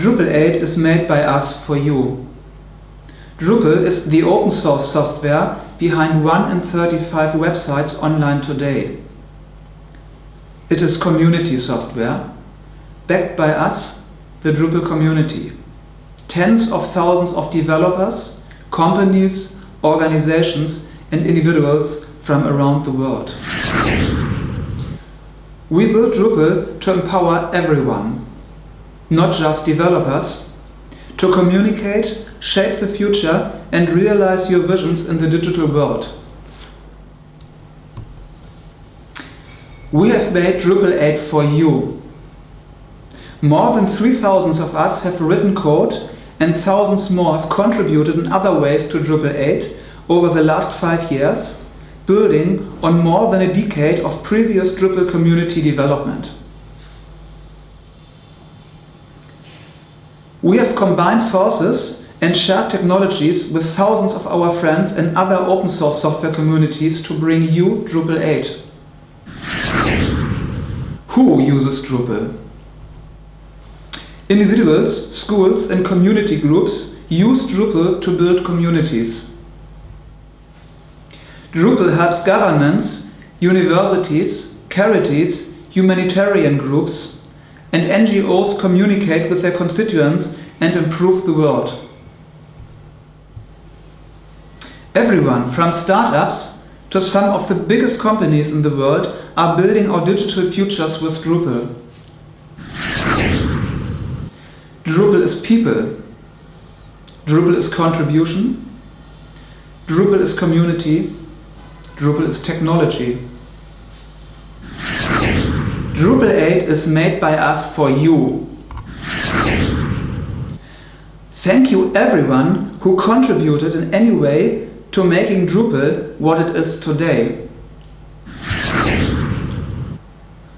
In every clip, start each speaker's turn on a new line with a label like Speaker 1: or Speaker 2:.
Speaker 1: Drupal 8 is made by us for you. Drupal is the open source software behind 1 in 35 websites online today. It is community software, backed by us, the Drupal community. Tens of thousands of developers, companies, organizations and individuals from around the world. We built Drupal to empower everyone, not just developers, to communicate, shape the future and realize your visions in the digital world. We have made Drupal 8 for you. More than 3,000 of us have written code and thousands more have contributed in other ways to Drupal 8 over the last five years, building on more than a decade of previous Drupal community development. We have combined forces and shared technologies with thousands of our friends and other open source software communities to bring you Drupal 8. Who uses Drupal? Individuals, schools and community groups use Drupal to build communities. Drupal helps governments, universities, charities, humanitarian groups and NGOs communicate with their constituents and improve the world. Everyone, from startups to some of the biggest companies in the world, are building our digital futures with Drupal. Drupal is people. Drupal is contribution. Drupal is community. Drupal is technology. Drupal 8 is made by us for you. Thank you everyone who contributed in any way to making Drupal what it is today.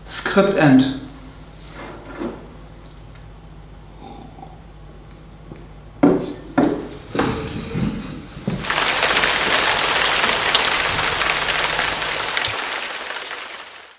Speaker 1: Script end.